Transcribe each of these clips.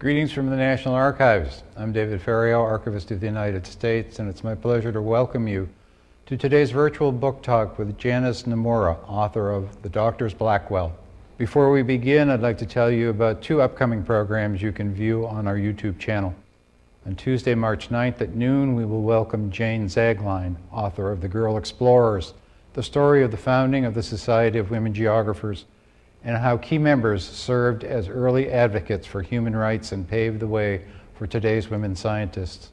Greetings from the National Archives. I'm David Ferriero, Archivist of the United States, and it's my pleasure to welcome you to today's virtual book talk with Janice Nimura, author of The Doctors Blackwell. Before we begin, I'd like to tell you about two upcoming programs you can view on our YouTube channel. On Tuesday, March 9th at noon, we will welcome Jane Zanglein, author of The Girl Explorers, the story of the founding of the Society of Women Geographers, and how key members served as early advocates for human rights and paved the way for today's women scientists.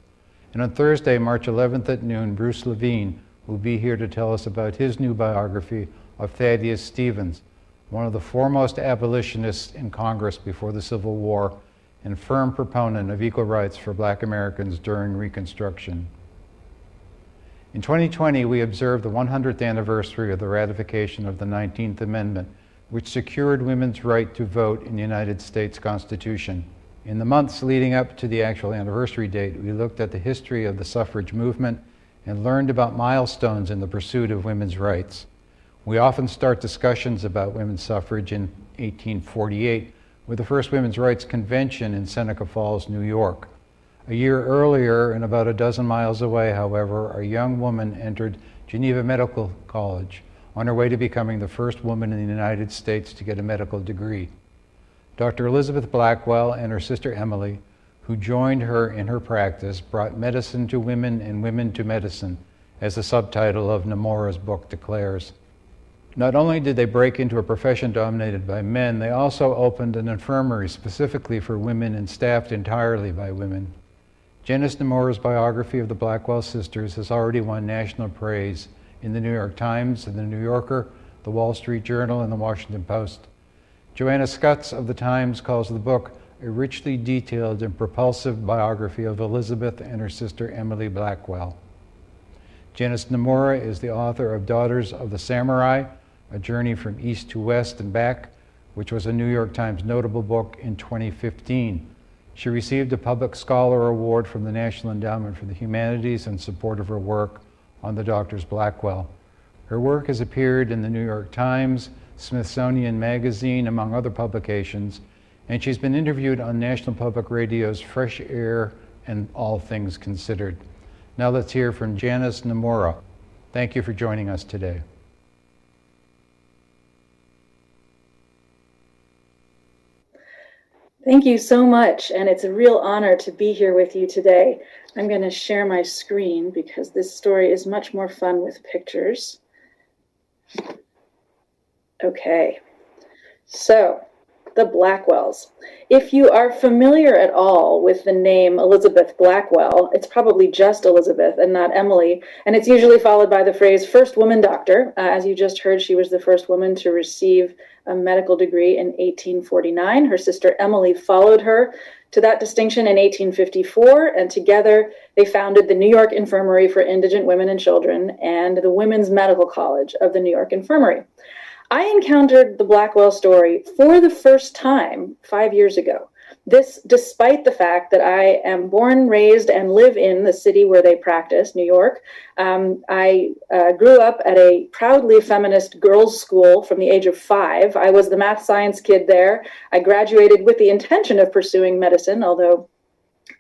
And on Thursday, March 11th at noon, Bruce Levine will be here to tell us about his new biography of Thaddeus Stevens, one of the foremost abolitionists in Congress before the Civil War and firm proponent of equal rights for black Americans during Reconstruction. In 2020, we observed the 100th anniversary of the ratification of the 19th Amendment, which secured women's right to vote in the United States Constitution. In the months leading up to the actual anniversary date, we looked at the history of the suffrage movement and learned about milestones in the pursuit of women's rights. We often start discussions about women's suffrage in 1848 with the first Women's Rights Convention in Seneca Falls, New York. A year earlier, and about a dozen miles away, however, a young woman entered Geneva Medical College on her way to becoming the first woman in the United States to get a medical degree. Dr. Elizabeth Blackwell and her sister Emily, who joined her in her practice, brought medicine to women and women to medicine, as the subtitle of Nimura's book declares. Not only did they break into a profession dominated by men, they also opened an infirmary specifically for women and staffed entirely by women. Janice Nimura's biography of the Blackwell sisters has already won national praise in the New York Times and the New Yorker, the Wall Street Journal, and the Washington Post. Joanna Scutts of the Times calls the book a richly detailed and propulsive biography of Elizabeth and her sister Emily Blackwell. Janice Nimura is the author of Daughters of the Samurai, a Journey from East to West and Back, which was a New York Times notable book in 2015. She received a Public Scholar Award from the National Endowment for the Humanities in support of her work on the Doctors Blackwell. Her work has appeared in the New York Times, Smithsonian Magazine, among other publications, and she's been interviewed on National Public Radio's Fresh Air and All Things Considered. Now let's hear from Janice Nimura. Thank you for joining us today. Thank you so much, and it's a real honor to be here with you today. I'm going to share my screen because this story is much more fun with pictures. Okay, so the Blackwells. If you are familiar at all with the name Elizabeth Blackwell, it's probably just Elizabeth and not Emily, and it's usually followed by the phrase first woman doctor. Uh, as you just heard, she was the first woman to receive a medical degree in 1849. Her sister Emily followed her to that distinction in 1854, and together they founded the New York Infirmary for Indigent Women and Children and the Women's Medical College of the New York Infirmary. I encountered the Blackwell story for the first time five years ago. This, despite the fact that I am born, raised, and live in the city where they practice, New York. Um, I uh, grew up at a proudly feminist girls' school from the age of five. I was the math science kid there. I graduated with the intention of pursuing medicine, although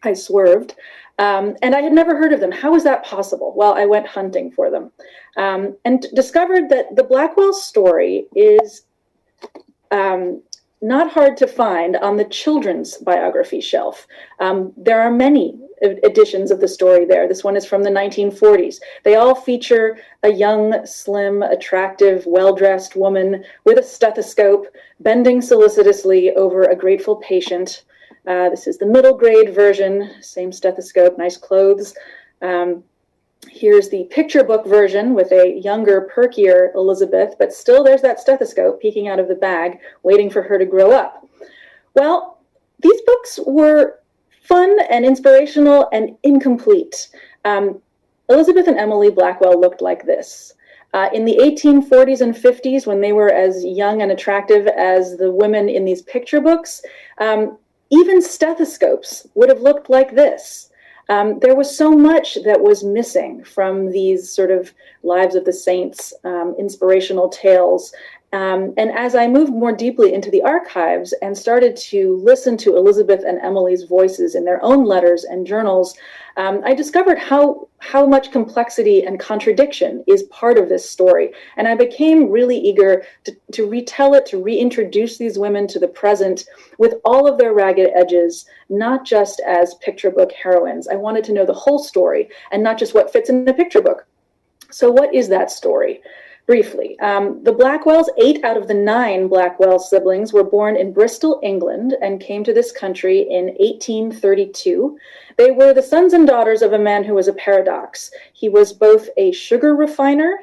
I swerved. Um, and I had never heard of them. How was that possible? Well, I went hunting for them um, and discovered that the Blackwell story is um, not hard to find on the children's biography shelf. Um, there are many editions of the story there. This one is from the 1940s. They all feature a young, slim, attractive, well dressed woman with a stethoscope bending solicitously over a grateful patient. Uh, this is the middle grade version, same stethoscope, nice clothes. Um, here's the picture book version with a younger, perkier Elizabeth, but still there's that stethoscope peeking out of the bag, waiting for her to grow up. Well, these books were fun and inspirational and incomplete. Um, Elizabeth and Emily Blackwell looked like this. Uh, in the 1840s and 50s, when they were as young and attractive as the women in these picture books, um, even stethoscopes would have looked like this. Um, there was so much that was missing from these sort of lives of the saints, um, inspirational tales. Um, and as I moved more deeply into the archives and started to listen to Elizabeth and Emily's voices in their own letters and journals, um, I discovered how how much complexity and contradiction is part of this story. And I became really eager to, to retell it, to reintroduce these women to the present with all of their ragged edges, not just as picture book heroines. I wanted to know the whole story and not just what fits in the picture book. So, what is that story? Briefly. Um, the Blackwells, eight out of the nine Blackwell siblings, were born in Bristol, England, and came to this country in 1832. They were the sons and daughters of a man who was a paradox. He was both a sugar refiner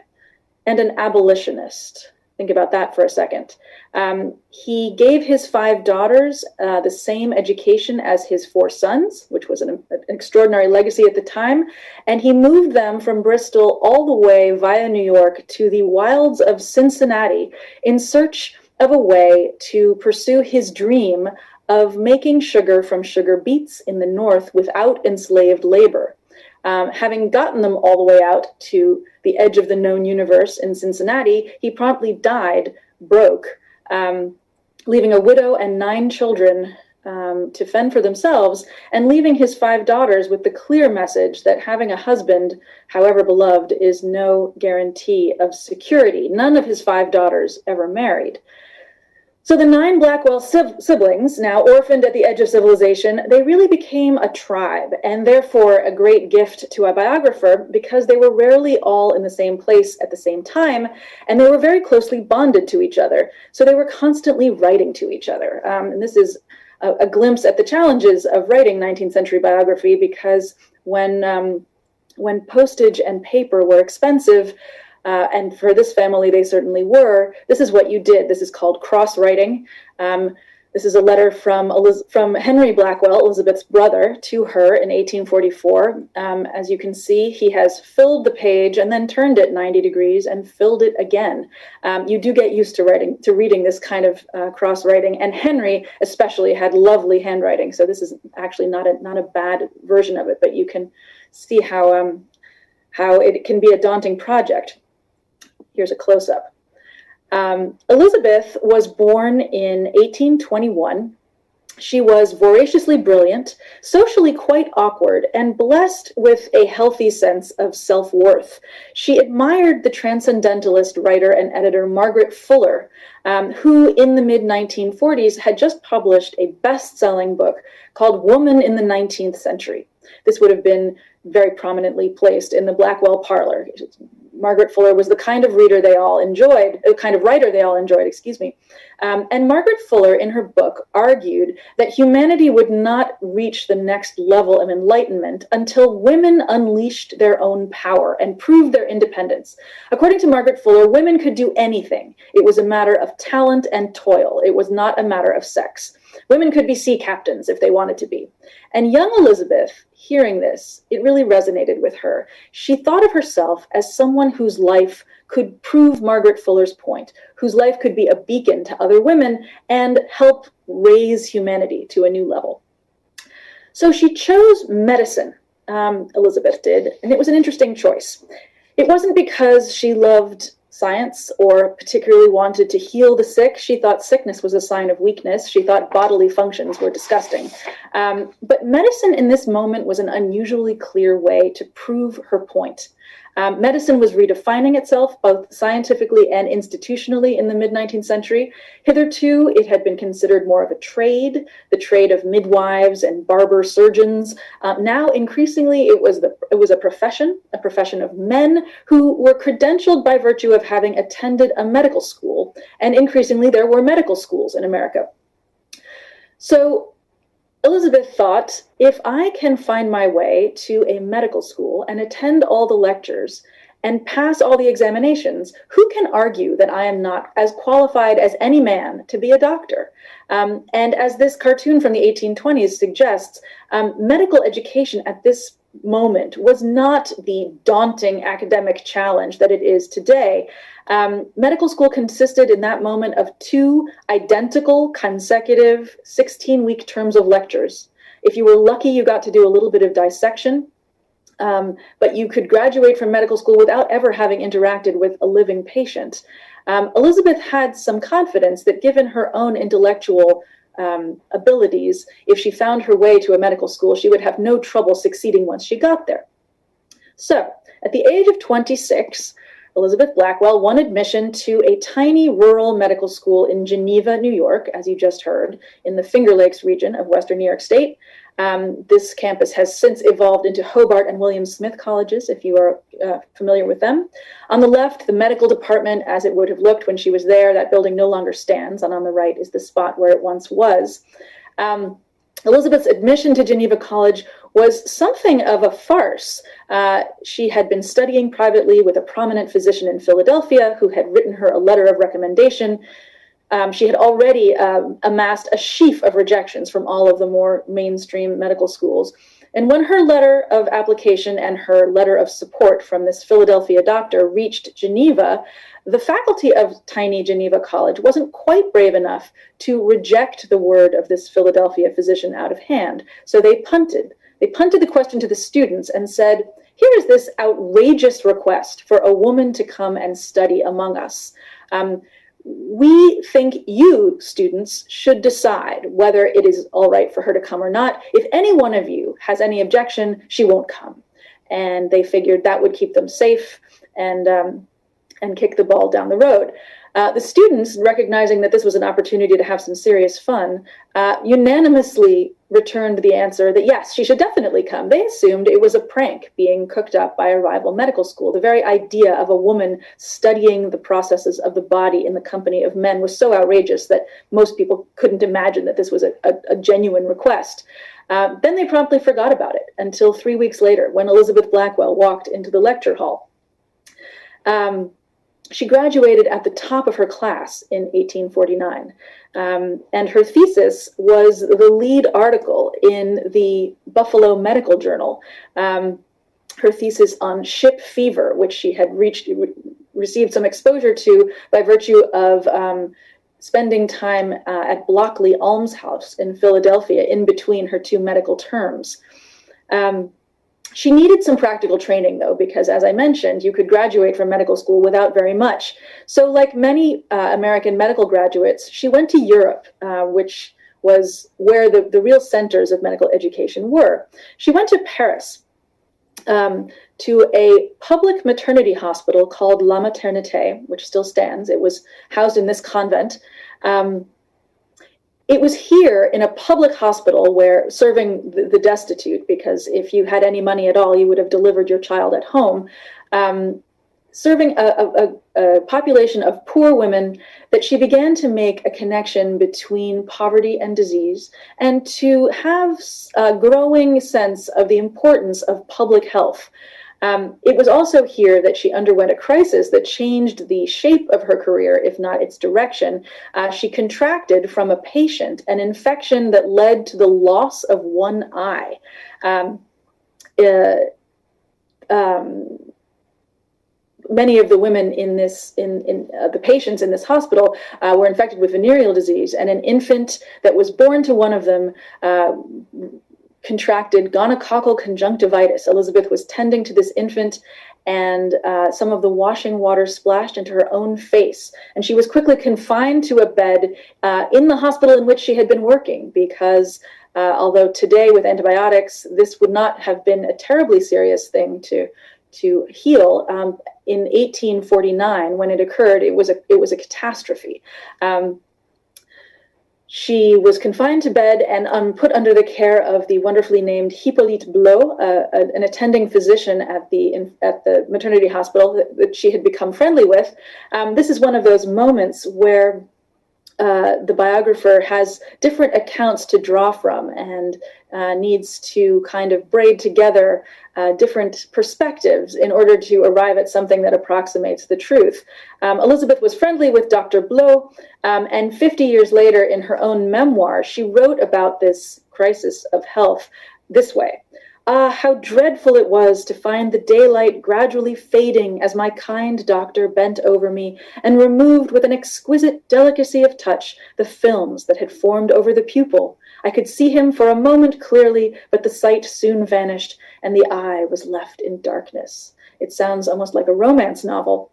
and an abolitionist. Think about that for a second. Um, he gave his five daughters uh, the same education as his four sons, which was an, an, extraordinary legacy at the time. And he moved them from Bristol all the way via New York to the wilds of Cincinnati in search of a way to pursue his dream of making sugar from sugar beets in the north without enslaved labor. Um, having gotten them all the way out to the edge of the known universe in Cincinnati, he promptly died broke, um, leaving a widow and nine children um, to fend for themselves, and leaving his five daughters with the clear message that having a husband, however beloved, is no guarantee of security. None of his five daughters ever married. So the nine Blackwell siblings, now orphaned at the edge of civilization, they really became a tribe and therefore a great gift to a biographer because they were rarely all in the same place at the same time and they were very closely bonded to each other. So they were constantly writing to each other. Um, and this is a, a, glimpse at the challenges of writing 19th century biography because when um, when postage and paper were expensive, uh, and for this family, they certainly were. This is what you did. This is called cross writing. Um, this is a letter from, Eliz from Henry Blackwell, Elizabeth's brother, to her in 1844. Um, as you can see, he has filled the page and then turned it 90 degrees and filled it again. Um, you do get used to writing, to reading this kind of uh, cross writing. And Henry, especially, had lovely handwriting. So this is actually not a not a bad version of it, but you can see how um, how it can be a daunting project. Here's a close up. Um, Elizabeth was born in 1821. She was voraciously brilliant, socially quite awkward, and blessed with a healthy sense of self worth. She admired the transcendentalist writer and editor Margaret Fuller, um, who in the mid 1940s had just published a best selling book called Woman in the 19th Century. This would have been very prominently placed in the Blackwell parlor. Margaret Fuller was the kind of reader they all enjoyed, the kind of writer they all enjoyed, excuse me. Um, and Margaret Fuller, in her book, argued that humanity would not reach the next level of enlightenment until women unleashed their own power and proved their independence. According to Margaret Fuller, women could do anything. It was a matter of talent and toil. It was not a matter of sex. Women could be sea captains if they wanted to be. And young Elizabeth, hearing this, it really resonated with her. She thought of herself as someone whose life could prove Margaret Fuller's point, whose life could be a beacon to other women and help raise humanity to a new level. So she chose medicine, um, Elizabeth did, and it was an interesting choice. It wasn't because she loved science or particularly wanted to heal the sick. She thought sickness was a sign of weakness. She thought bodily functions were disgusting. Um, but medicine in this moment was an unusually clear way to prove her point. Um, medicine was redefining itself both scientifically and institutionally in the mid 19th century. Hitherto, it had been considered more of a trade, the trade of midwives and barber surgeons. Uh, now, increasingly, it was the it was a profession, a profession of men who were credentialed by virtue of having attended a medical school, and increasingly, there were medical schools in America. So Elizabeth thought, if I can find my way to a medical school and attend all the lectures and pass all the examinations, who can argue that I am not as qualified as any man to be a doctor? Um, and as this cartoon from the 1820s suggests, um, medical education at this moment was not the daunting academic challenge that it is today. Um, medical school consisted in that moment of two identical consecutive 16 week terms of lectures. If you were lucky, you got to do a little bit of dissection. Um, but you could graduate from medical school without ever having interacted with a living patient. Um, Elizabeth had some confidence that given her own intellectual um, abilities, if she found her way to a medical school, she would have no trouble succeeding once she got there. So, at the age of 26, Elizabeth Blackwell won admission to a tiny rural medical school in Geneva, New York, as you just heard, in the Finger Lakes region of Western New York State. Um, this campus has since evolved into Hobart and William Smith colleges, if you are uh, familiar with them. On the left, the medical department, as it would have looked when she was there, that building no longer stands, and on the right is the spot where it once was. Um, Elizabeth's admission to Geneva College was something of a farce. Uh, she had been studying privately with a prominent physician in Philadelphia who had written her a letter of recommendation. Um, she had already um, amassed a sheaf of rejections from all of the more mainstream medical schools. And when her letter of application and her letter of support from this Philadelphia doctor reached Geneva, the faculty of tiny Geneva College wasn't quite brave enough to reject the word of this Philadelphia physician out of hand. So they punted. They punted the question to the students and said, here is this outrageous request for a woman to come and study among us. Um, we think you, students, should decide whether it is all right for her to come or not. If any one of you has any objection, she won't come. And they figured that would keep them safe and, um, and kick the ball down the road. Uh, the students, recognizing that this was an opportunity to have some serious fun, uh, unanimously returned the answer that yes, she should definitely come. They assumed it was a prank being cooked up by a rival medical school. The very idea of a woman studying the processes of the body in the company of men was so outrageous that most people couldn't imagine that this was a, a, a genuine request. Uh, then they promptly forgot about it until three weeks later when Elizabeth Blackwell walked into the lecture hall. Um, she graduated at the top of her class in 1849. Um, and her thesis was the lead article in the Buffalo Medical Journal. Um, her thesis on ship fever, which she had reached, received some exposure to by virtue of um, spending time uh, at Blockley Almshouse in Philadelphia in between her two medical terms. Um, she needed some practical training, though, because as I mentioned, you could graduate from medical school without very much. So, like many uh, American medical graduates, she went to Europe, uh, which was where the, the real centers of medical education were. She went to Paris um, to a public maternity hospital called La Maternité, which still stands. It was housed in this convent. Um, it was here in a public hospital where serving the, the, destitute, because if you had any money at all, you would have delivered your child at home, um, serving a, a, a, population of poor women, that she began to make a connection between poverty and disease and to have a growing sense of the importance of public health. Um, it was also here that she underwent a crisis that changed the shape of her career, if not its direction. Uh, she contracted from a patient an infection that led to the loss of one eye. Um, uh, um, many of the women in this in, in uh, the patients in this hospital uh, were infected with venereal disease and an infant that was born to one of them uh, contracted gonococcal conjunctivitis. Elizabeth was tending to this infant and uh, some of the washing water splashed into her own face. And she was quickly confined to a bed uh, in the hospital in which she had been working because uh, although today with antibiotics, this would not have been a terribly serious thing to to heal. Um, in 1849, when it occurred, it was a it was a catastrophe. Um, she was confined to bed and um, put under the care of the wonderfully named Hippolyte Blot, uh, an attending physician at the in, at the maternity hospital that, that, she had become friendly with. Um, this is one of those moments where uh, the biographer has different accounts to draw from and uh, needs to kind of braid together uh, different perspectives in order to arrive at something that approximates the truth. Um, Elizabeth was friendly with Dr. Blot, um, and 50 years later, in her own memoir, she wrote about this crisis of health this way. Ah, how dreadful it was to find the daylight gradually fading as my kind doctor bent over me and removed with an exquisite delicacy of touch the films that had formed over the pupil. I could see him for a moment clearly, but the sight soon vanished, and the eye was left in darkness. It sounds almost like a romance novel.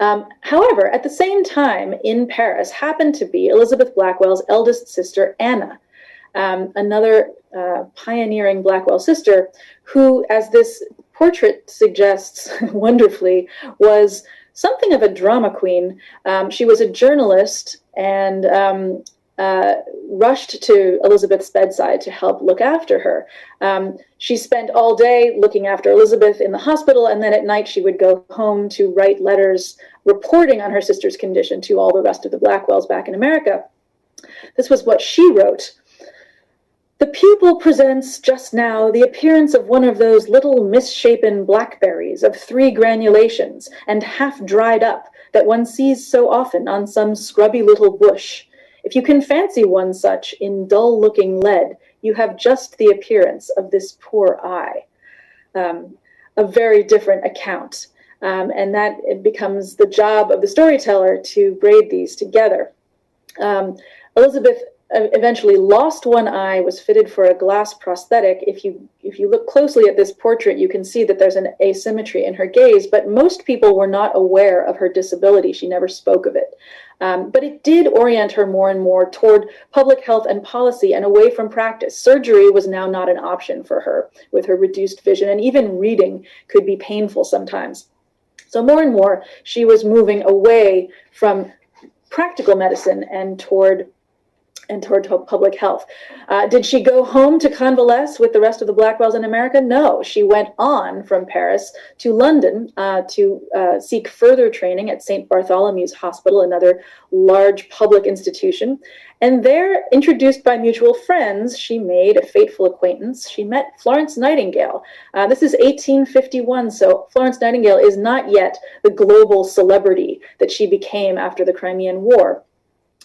Um, however, at the same time in Paris happened to be Elizabeth Blackwell's eldest sister, Anna, um, another uh, pioneering Blackwell sister, who, as this portrait suggests wonderfully, was something of a drama queen. Um, she was a journalist and um, uh, rushed to Elizabeth's bedside to help look after her. Um, she spent all day looking after Elizabeth in the hospital, and then at night she would go home to write letters reporting on her sister's condition to all the rest of the Blackwells back in America. This was what she wrote. The pupil presents just now the appearance of one of those little misshapen blackberries of three granulations and half dried up that one sees so often on some scrubby little bush. If you can fancy one such in dull looking lead, you have just the appearance of this poor eye. Um, a very different account. Um, and that it becomes the job of the storyteller to braid these together. Um, Elizabeth eventually lost one eye, was fitted for a glass prosthetic. If you if you look closely at this portrait, you can see that there's an asymmetry in her gaze, but most people were not aware of her disability. She never spoke of it. Um, but it did orient her more and more toward public health and policy and away from practice. Surgery was now not an option for her with her reduced vision, and even reading could be painful sometimes. So more and more, she was moving away from practical medicine and toward and toward public health. Uh, did she go home to convalesce with the rest of the Blackwells in America? No, she went on from Paris to London uh, to uh, seek further training at St. Bartholomew's Hospital, another large public institution. And there, introduced by mutual friends, she made a fateful acquaintance. She met Florence Nightingale. Uh, this is 1851, so Florence Nightingale is not yet the global celebrity that she became after the Crimean War.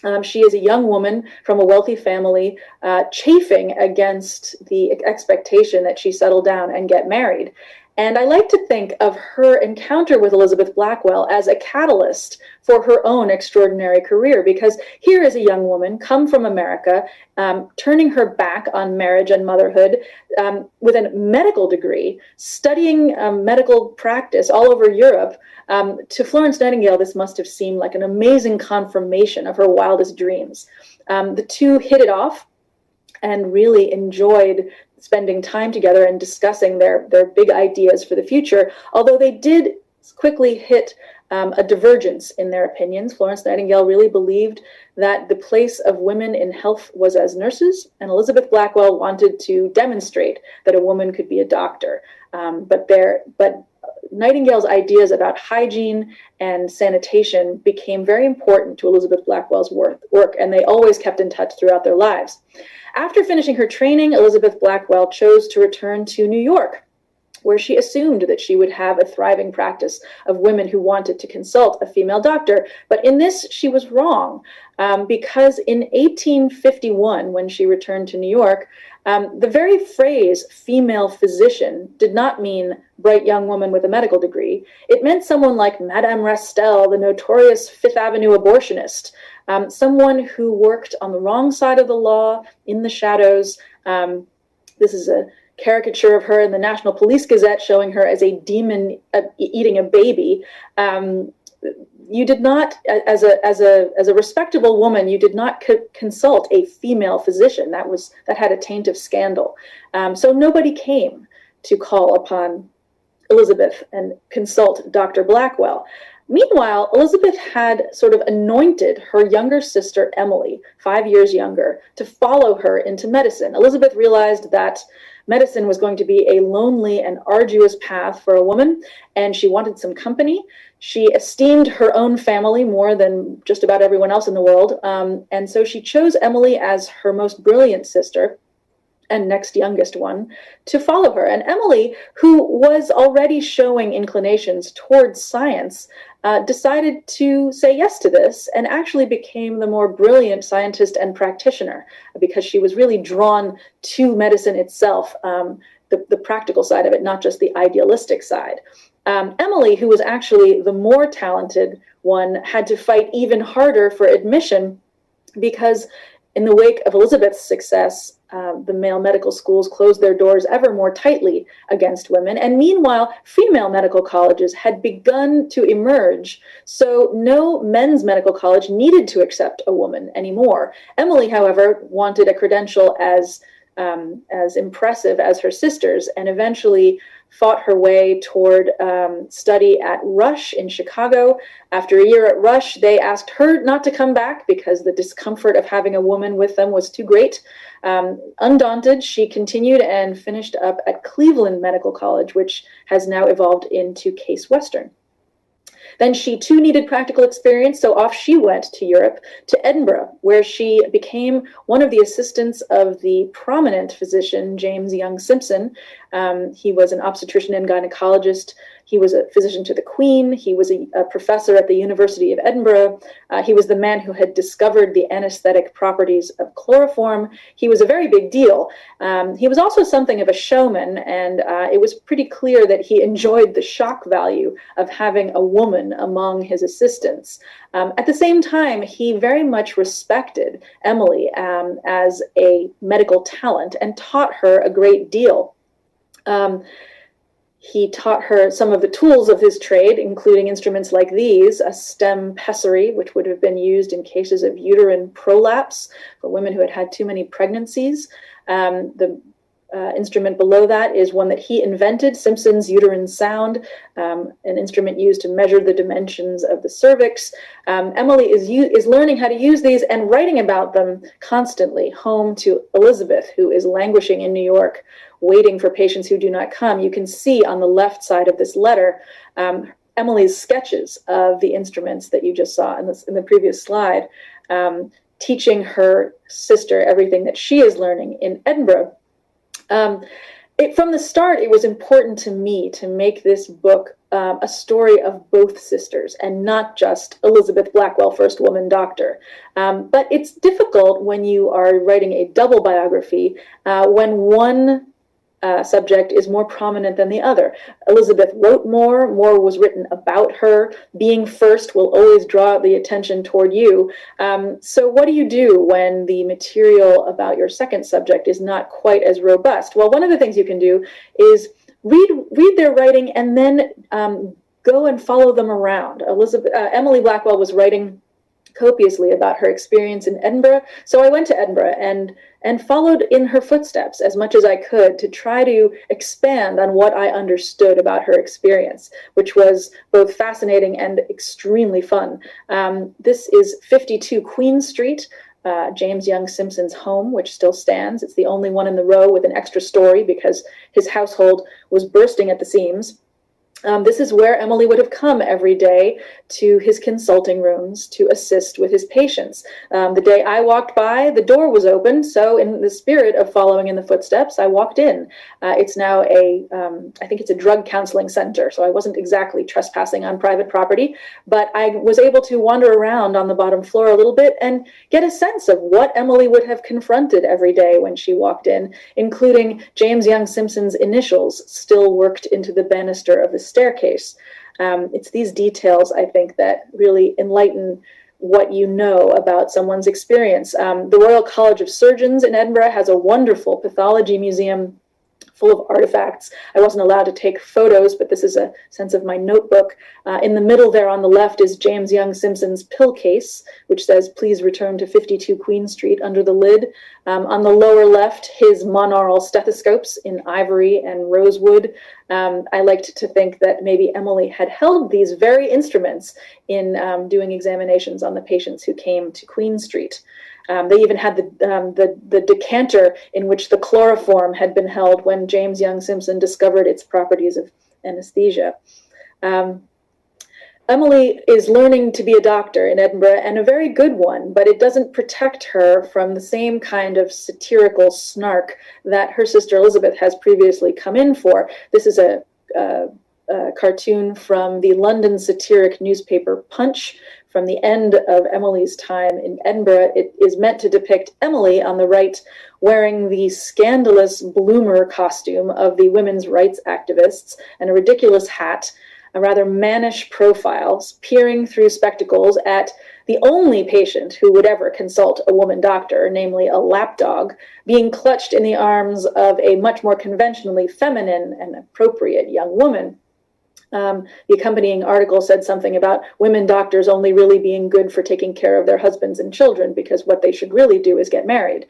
Um, she is a young woman from a wealthy family, uh, chafing against the expectation that she settle down and get married. And I like to think of her encounter with Elizabeth Blackwell as a catalyst for her own extraordinary career, because here is a young woman come from America, um, turning her back on marriage and motherhood um, with a medical degree, studying um, medical practice all over Europe. Um, to Florence Nightingale, this must have seemed like an amazing confirmation of her wildest dreams. Um, the two hit it off and really enjoyed spending time together and discussing their, their big ideas for the future, although they did quickly hit um, a divergence in their opinions. Florence Nightingale really believed that the place of women in health was as nurses, and Elizabeth Blackwell wanted to demonstrate that a woman could be a doctor. Um, but there, but Nightingale's ideas about hygiene and sanitation became very important to Elizabeth Blackwell's work, and they always kept in touch throughout their lives. After finishing her training, Elizabeth Blackwell chose to return to New York, where she assumed that she would have a thriving practice of women who wanted to consult a female doctor. But in this, she was wrong, um, because in 1851, when she returned to New York, um, the very phrase female physician did not mean bright young woman with a medical degree. It meant someone like Madame Restell, the notorious Fifth Avenue abortionist, um, someone who worked on the wrong side of the law in the shadows. Um, this is a caricature of her in the National Police Gazette showing her as a demon uh, eating a baby. Um, you did not, as a as a as a respectable woman, you did not co consult a female physician. That was that had a taint of scandal. Um, so nobody came to call upon Elizabeth and consult Dr. Blackwell. Meanwhile, Elizabeth had sort of anointed her younger sister, Emily, five years younger, to follow her into medicine. Elizabeth realized that medicine was going to be a lonely and arduous path for a woman, and she wanted some company. She esteemed her own family more than just about everyone else in the world, um, and so she chose Emily as her most brilliant sister and next youngest one to follow her. And Emily, who was already showing inclinations towards science, uh, decided to say yes to this and actually became the more brilliant scientist and practitioner because she was really drawn to medicine itself, um, the, the practical side of it, not just the idealistic side. Um, Emily, who was actually the more talented one, had to fight even harder for admission because in the wake of Elizabeth's success, uh, the male medical schools closed their doors ever more tightly against women. And meanwhile, female medical colleges had begun to emerge. So no men's medical college needed to accept a woman anymore. Emily, however, wanted a credential as um, as impressive as her sisters and eventually fought her way toward um, study at Rush in Chicago. After a year at Rush, they asked her not to come back because the discomfort of having a woman with them was too great. Um, undaunted, she continued and finished up at Cleveland Medical College, which has now evolved into Case Western. Then she too needed practical experience, so off she went to Europe, to Edinburgh, where she became one of the assistants of the prominent physician James Young Simpson. Um, he was an obstetrician and gynecologist he was a physician to the Queen. He was a, a professor at the University of Edinburgh. Uh, he was the man who had discovered the anesthetic properties of chloroform. He was a very big deal. Um, he was also something of a showman, and uh, it was pretty clear that he enjoyed the shock value of having a woman among his assistants. Um, at the same time, he very much respected Emily um, as a medical talent and taught her a great deal. Um, he taught her some of the tools of his trade, including instruments like these, a stem pessary, which would have been used in cases of uterine prolapse for women who had had too many pregnancies. Um, the uh, instrument below that is one that he invented, Simpson's uterine sound, um, an instrument used to measure the dimensions of the cervix. Um, Emily is, is learning how to use these and writing about them constantly home to Elizabeth, who is languishing in New York, waiting for patients who do not come. You can see on the left side of this letter um, Emily's sketches of the instruments that you just saw in, this, in the previous slide, um, teaching her sister everything that she is learning in Edinburgh um, it, from the start, it was important to me to make this book um, a story of both sisters and not just Elizabeth Blackwell, first woman doctor. Um, but it's difficult when you are writing a double biography uh, when one uh, subject is more prominent than the other. Elizabeth wrote more, more was written about her. Being first will always draw the attention toward you. Um, so, what do you do when the material about your second subject is not quite as robust? Well, one of the things you can do is read read their writing and then um, go and follow them around. Elizabeth uh, Emily Blackwell was writing copiously about her experience in Edinburgh, so I went to Edinburgh and and followed in her footsteps as much as I could to try to expand on what I understood about her experience, which was both fascinating and extremely fun. Um, this is 52 Queen Street. Uh, James Young Simpson's home, which still stands. It's the only one in the row with an extra story because his household was bursting at the seams. Um, this is where Emily would have come every day to his consulting rooms to assist with his patients. Um, the day I walked by, the door was open, so in the spirit of following in the footsteps, I walked in. Uh, it's now a, um, I think it's a drug counseling center, so I wasn't exactly trespassing on private property, but I was able to wander around on the bottom floor a little bit and get a sense of what Emily would have confronted every day when she walked in, including James Young Simpson's initials still worked into the banister of the staircase. Um, it's these details, I think, that really enlighten what you know about someone's experience. Um, the Royal College of Surgeons in Edinburgh has a wonderful pathology museum full of artifacts. I wasn't allowed to take photos, but this is a sense of my notebook. Uh, in the middle there on the left is James Young Simpson's pill case, which says, please return to 52 Queen Street under the lid. Um, on the lower left, his monaural stethoscopes in ivory and rosewood. Um, I liked to think that maybe Emily had held these very instruments in um, doing examinations on the patients who came to Queen Street. Um, they even had the, um, the, the decanter in which the chloroform had been held when James Young Simpson discovered its properties of anesthesia. Um, Emily is learning to be a doctor in Edinburgh and a very good one, but it doesn't protect her from the same kind of satirical snark that her sister Elizabeth has previously come in for. This is a, a, a cartoon from the London satiric newspaper Punch, from the end of Emily's time in Edinburgh. It is meant to depict Emily on the right wearing the scandalous bloomer costume of the women's rights activists and a ridiculous hat. a rather mannish profile, peering through spectacles at the only patient who would ever consult a woman doctor, namely a lapdog, being clutched in the arms of a much more conventionally feminine and appropriate young woman. Um, the accompanying article said something about women doctors only really being good for taking care of their husbands and children because what they should really do is get married.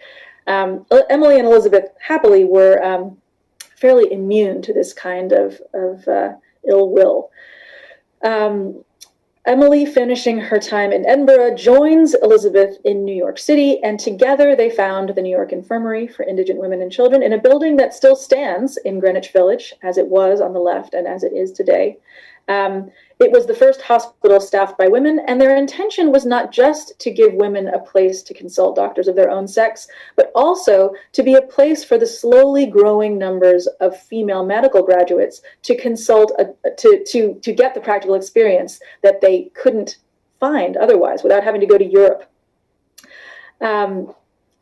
Um, Emily and Elizabeth happily were um, fairly immune to this kind of, of uh, ill will. Um, Emily, finishing her time in Edinburgh, joins Elizabeth in New York City, and together they found the New York Infirmary for Indigent Women and Children in a building that still stands in Greenwich Village, as it was on the left and as it is today. Um, it was the first hospital staffed by women, and their intention was not just to give women a place to consult doctors of their own sex, but also to be a place for the slowly growing numbers of female medical graduates to consult, a, to, to, to get the practical experience that they couldn't find otherwise without having to go to Europe. Um,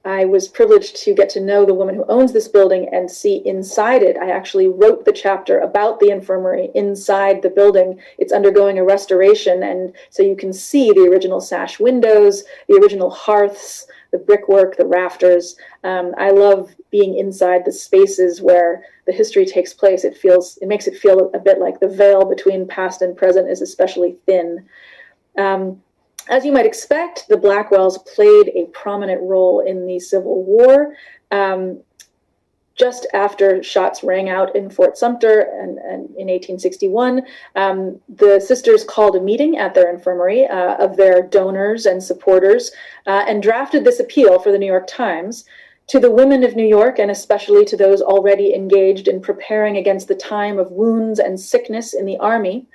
I was privileged to get to know the woman who owns this building and see inside it. I actually wrote the chapter about the infirmary inside the building. It's undergoing a restoration, and so you can see the original sash windows, the original hearths, the brickwork, the rafters. Um, I love being inside the spaces where the history takes place. It feels, it makes it feel a bit like the veil between past and present is especially thin. Um, as you might expect, the Blackwells played a prominent role in the Civil War. Um, just after shots rang out in Fort Sumter and, and in 1861, um, the sisters called a meeting at their infirmary uh, of their donors and supporters uh, and drafted this appeal for the New York Times to the women of New York and especially to those already engaged in preparing against the time of wounds and sickness in the army.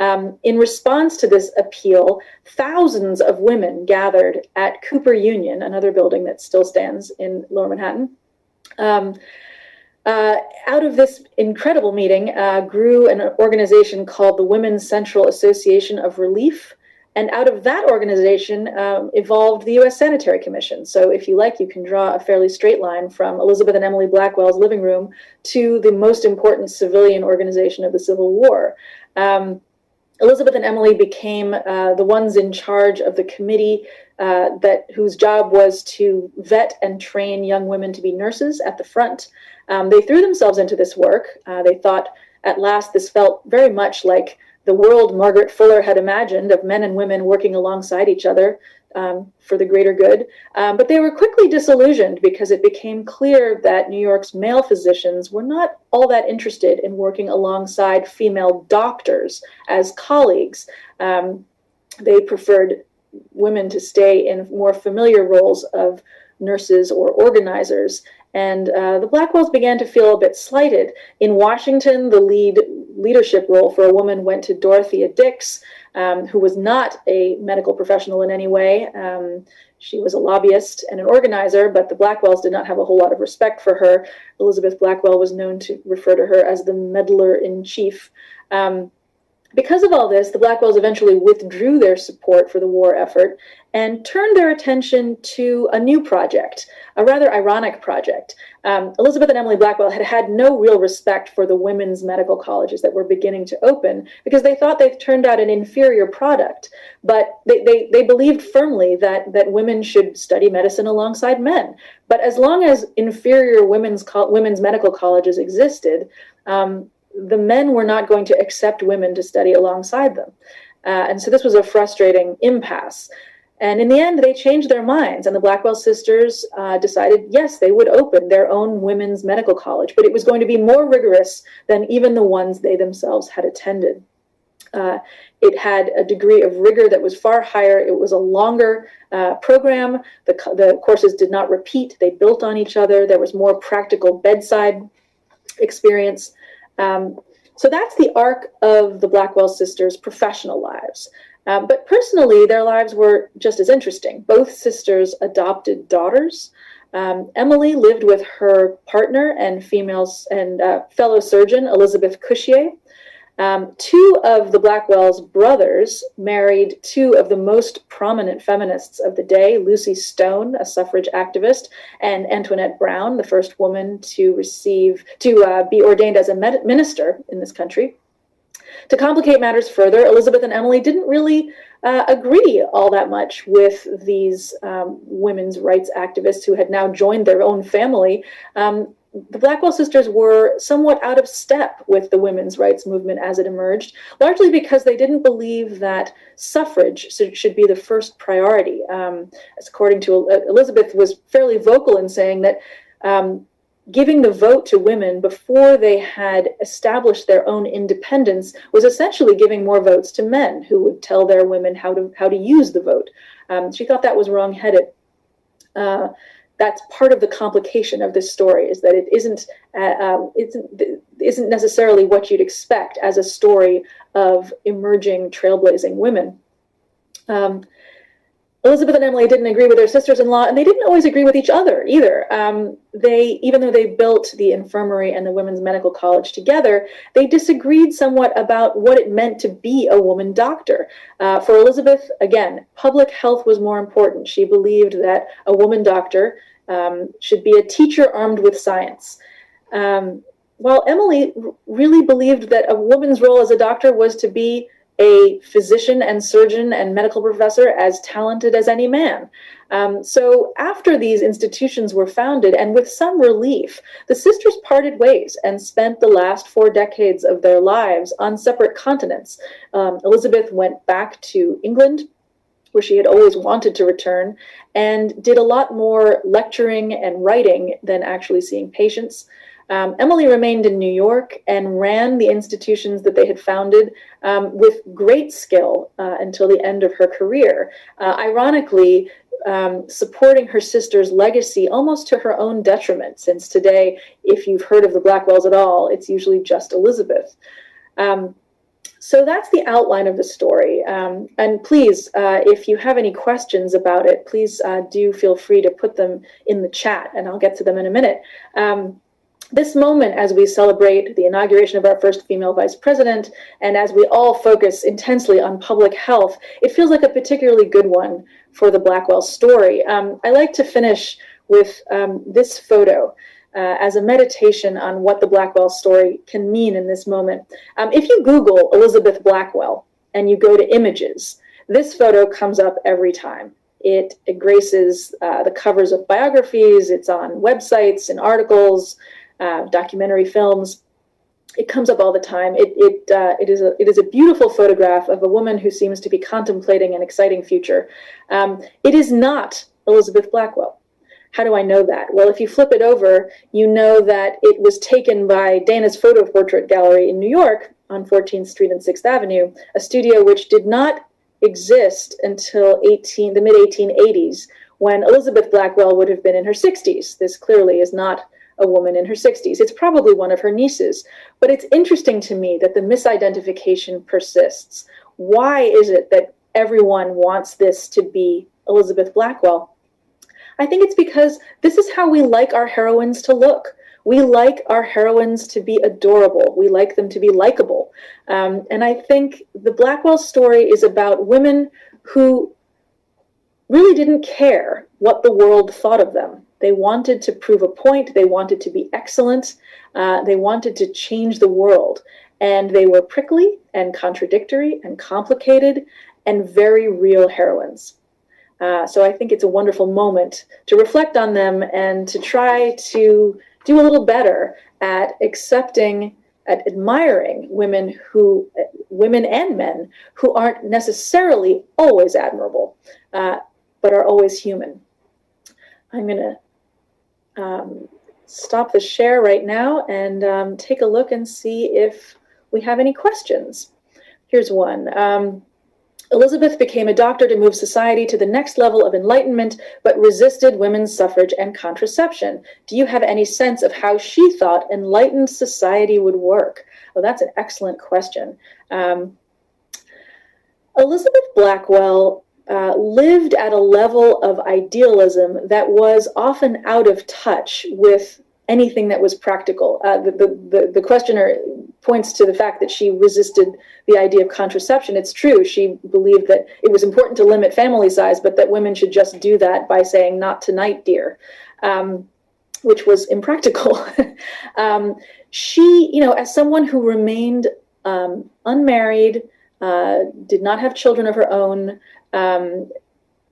Um, in response to this appeal, thousands of women gathered at Cooper Union, another building that still stands in Lower Manhattan. Um, uh, out of this incredible meeting uh, grew an organization called the Women's Central Association of Relief. And out of that organization um, evolved the US Sanitary Commission. So if you like, you can draw a fairly straight line from Elizabeth and Emily Blackwell's living room to the most important civilian organization of the Civil War. Um, Elizabeth and Emily became uh, the ones in charge of the committee uh, that whose job was to vet and train young women to be nurses at the front. Um, they threw themselves into this work. Uh, they thought at last this felt very much like the world Margaret Fuller had imagined of men and women working alongside each other um, for the greater good. Um, but they were quickly disillusioned because it became clear that New York's male physicians were not all that interested in working alongside female doctors as colleagues. Um, they preferred women to stay in more familiar roles of nurses or organizers. And uh, the Blackwells began to feel a bit slighted. In Washington, the lead leadership role for a woman went to Dorothea Dix, um, who was not a medical professional in any way. Um, she was a lobbyist and an organizer, but the Blackwells did not have a whole lot of respect for her. Elizabeth Blackwell was known to refer to her as the meddler in chief. Um, because of all this, the Blackwells eventually withdrew their support for the war effort and turned their attention to a new project, a rather ironic project. Um, Elizabeth and Emily Blackwell had had no real respect for the women's medical colleges that were beginning to open because they thought they turned out an inferior product. But they, they, they believed firmly that, that women should study medicine alongside men. But as long as inferior women's, women's medical colleges existed, um, the men were not going to accept women to study alongside them. Uh, and so this was a frustrating impasse. And in the end, they changed their minds, and the Blackwell sisters uh, decided, yes, they would open their own women's medical college, but it was going to be more rigorous than even the ones they themselves had attended. Uh, it had a degree of rigor that was far higher. It was a longer uh, program. The, the courses did not repeat, they built on each other. There was more practical bedside experience. Um, so that's the arc of the Blackwell sisters' professional lives. Um, but personally, their lives were just as interesting. Both sisters adopted daughters. Um, Emily lived with her partner and females and uh, fellow surgeon Elizabeth Cushier. Um, two of the Blackwell's brothers married two of the most prominent feminists of the day, Lucy Stone, a suffrage activist, and Antoinette Brown, the first woman to receive, to uh, be ordained as a minister in this country. To complicate matters further, Elizabeth and Emily didn't really uh, agree all that much with these um, women's rights activists who had now joined their own family. Um, the Blackwell sisters were somewhat out of step with the women's rights movement as it emerged, largely because they didn't believe that suffrage should be the first priority. Um, as according to Elizabeth, was fairly vocal in saying that um, giving the vote to women before they had established their own independence was essentially giving more votes to men who would tell their women how to how to use the vote. Um, she thought that was wrongheaded. Uh, that's part of the complication of this story is that it isn't uh, um, isn't isn't necessarily what you'd expect as a story of emerging trailblazing women. Um, Elizabeth and Emily didn't agree with their sisters-in-law, and they didn't always agree with each other either. Um, they, even though they built the infirmary and the women's medical college together, they disagreed somewhat about what it meant to be a woman doctor. Uh, for Elizabeth, again, public health was more important. She believed that a woman doctor um, should be a teacher armed with science. Um, while Emily really believed that a woman's role as a doctor was to be a physician and surgeon and medical professor as talented as any man. Um, so after these institutions were founded, and with some relief, the sisters parted ways and spent the last four decades of their lives on separate continents. Um, Elizabeth went back to England, where she had always wanted to return, and did a lot more lecturing and writing than actually seeing patients. Um, Emily remained in New York and ran the institutions that they had founded um, with great skill uh, until the end of her career. Uh, ironically, um, supporting her sister's legacy almost to her own detriment, since today, if you've heard of the Blackwells at all, it's usually just Elizabeth. Um, so that's the outline of the story. Um, and please, uh, if you have any questions about it, please uh, do feel free to put them in the chat, and I'll get to them in a minute. Um, this moment as we celebrate the inauguration of our first female vice president and as we all focus intensely on public health, it feels like a particularly good one for the Blackwell story. Um, I like to finish with um, this photo. Uh, as a meditation on what the Blackwell story can mean in this moment. Um, if you Google Elizabeth Blackwell and you go to images, this photo comes up every time. It, graces uh, the covers of biographies, it's on websites and articles, uh, documentary films. It comes up all the time. It, it, uh, it, is a, it is a beautiful photograph of a woman who seems to be contemplating an exciting future. Um, it is not Elizabeth Blackwell. How do I know that? Well, if you flip it over, you know that it was taken by Dana's Photo Portrait Gallery in New York on 14th Street and 6th Avenue, a studio which did not exist until 18, the mid 1880s, when Elizabeth Blackwell would have been in her 60s. This clearly is not a woman in her 60s. It's probably one of her nieces. But it's interesting to me that the misidentification persists. Why is it that everyone wants this to be Elizabeth Blackwell? I think it's because this is how we like our heroines to look. We like our heroines to be adorable. We like them to be likable. Um, and I think the Blackwell story is about women who really didn't care what the world thought of them. They wanted to prove a point. They wanted to be excellent. Uh, they wanted to change the world. And they were prickly and contradictory and complicated and very real heroines. Uh, so I think it's a wonderful moment to reflect on them and to try to do a little better at accepting, at admiring women who, women and men who aren't necessarily always admirable, uh, but are always human. I'm going to um, stop the share right now and um, take a look and see if we have any questions. Here's one. Um, Elizabeth became a doctor to move society to the next level of enlightenment, but resisted women's suffrage and contraception. Do you have any sense of how she thought enlightened society would work? Well, that's an excellent question. Um, Elizabeth Blackwell uh, lived at a level of idealism that was often out of touch with anything that was practical. Uh, the, the, the, questioner points to the fact that she resisted the idea of contraception. It's true. She believed that it was important to limit family size, but that women should just do that by saying, not tonight, dear, um, which was impractical. um, she, you know, as someone who remained um, unmarried, uh, did not have children of her own, um,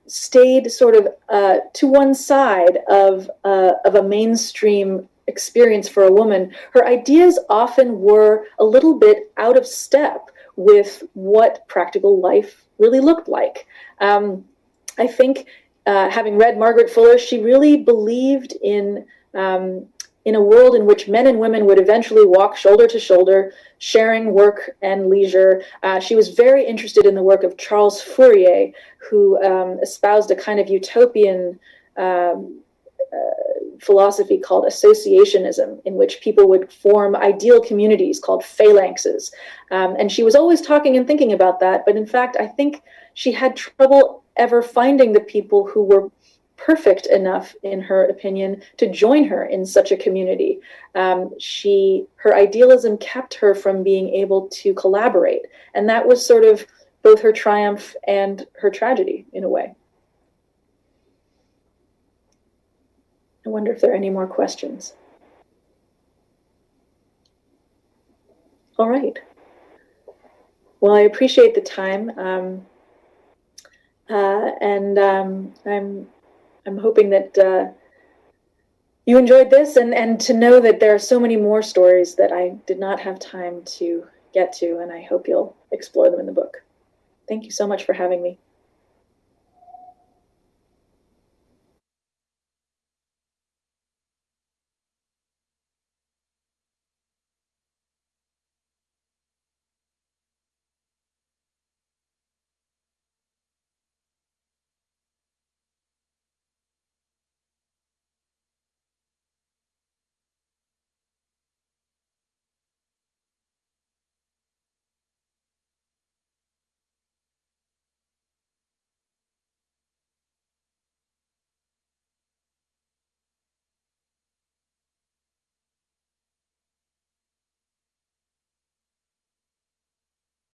stayed sort of uh, to one side of, uh, of a mainstream experience for a woman, her ideas often were a little bit out of step with what practical life really looked like. Um, I think, uh, having read Margaret Fuller, she really believed in um, in a world in which men and women would eventually walk shoulder to shoulder, sharing work and leisure. Uh, she was very interested in the work of Charles Fourier, who um, espoused a kind of utopian um, uh, philosophy called associationism, in which people would form ideal communities called phalanxes. Um, and she was always talking and thinking about that, but in fact, I think she had trouble ever finding the people who were perfect enough, in her opinion, to join her in such a community. Um, she, her idealism kept her from being able to collaborate, and that was sort of both her triumph and her tragedy in a way. I wonder if there are any more questions. All right. Well, I appreciate the time, um, uh, and um, I'm I'm hoping that uh, you enjoyed this, and and to know that there are so many more stories that I did not have time to get to, and I hope you'll explore them in the book. Thank you so much for having me.